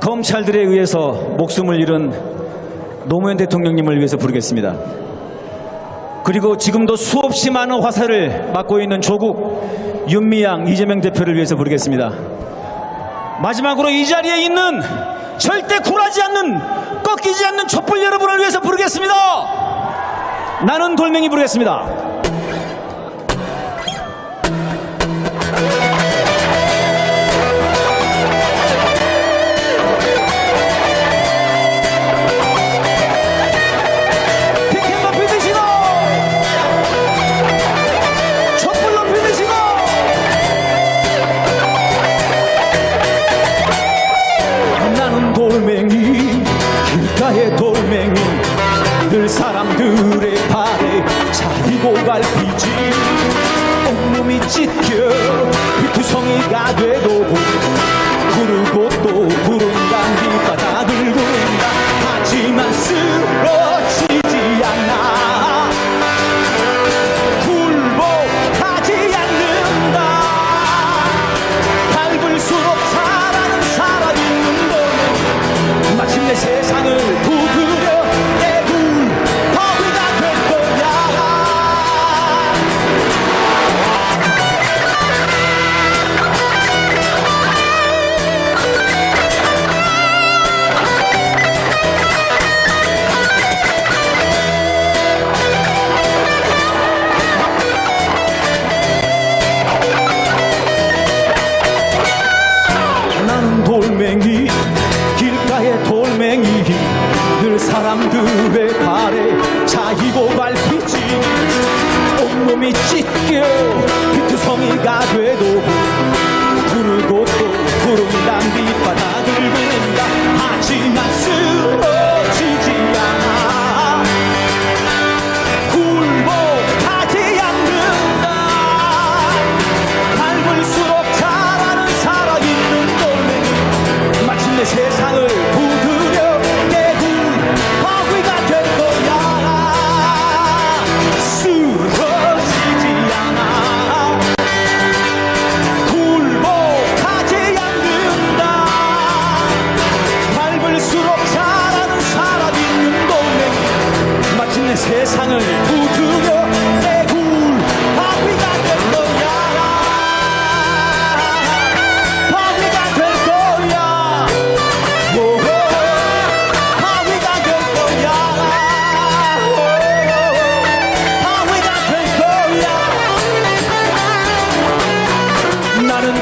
검찰들에 의해서 목숨을 잃은 노무현 대통령님을 위해서 부르겠습니다. 그리고 지금도 수없이 많은 화살을 맞고 있는 조국 윤미향 이재명 대표를 위해서 부르겠습니다. 마지막으로 이 자리에 있는 절대 굴하지 않는 꺾이지 않는 촛불 여러분을 위해서 부르겠습니다. 나는 돌멩이 부르겠습니다. 길가의 돌멩이 늘 사람들의 발에 차리고 갈피지. 온몸이 찢겨 피투성이가 되고 몸이 찢겨. 그 투성이가 돼도 나는